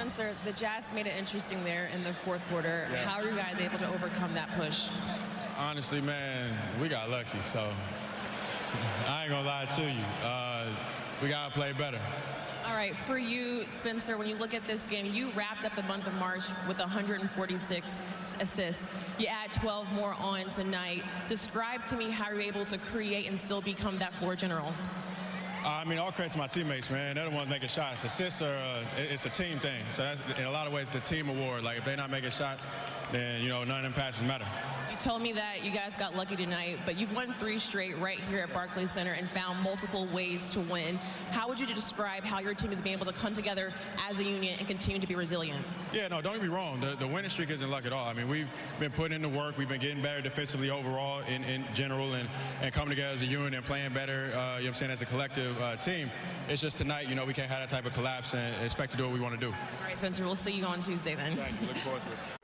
Spencer, the Jazz made it interesting there in the fourth quarter. Yeah. How are you guys able to overcome that push? Honestly, man, we got lucky. So I ain't gonna lie to you. Uh, we gotta play better. All right, for you, Spencer, when you look at this game, you wrapped up the month of March with 146 assists. You add 12 more on tonight. Describe to me how you're able to create and still become that floor general. I mean, all credit to my teammates, man. They're the ones making shots. Assists are, uh, it's a team thing. So that's, in a lot of ways, it's a team award. Like, if they're not making shots, then, you know, none of them passes matter. You told me that you guys got lucky tonight, but you've won three straight right here at Barclays Center and found multiple ways to win. How would you describe how your team has been able to come together as a union and continue to be resilient? Yeah, no, don't get me wrong. The, the winning streak isn't luck at all. I mean, we've been putting in the work. We've been getting better defensively overall in, in general and, and coming together as a unit and playing better, uh, you know what I'm saying, as a collective uh, team. It's just tonight, you know, we can't have that type of collapse and expect to do what we want to do. All right, Spencer, we'll see you on Tuesday then. Thank you. Looking forward to it.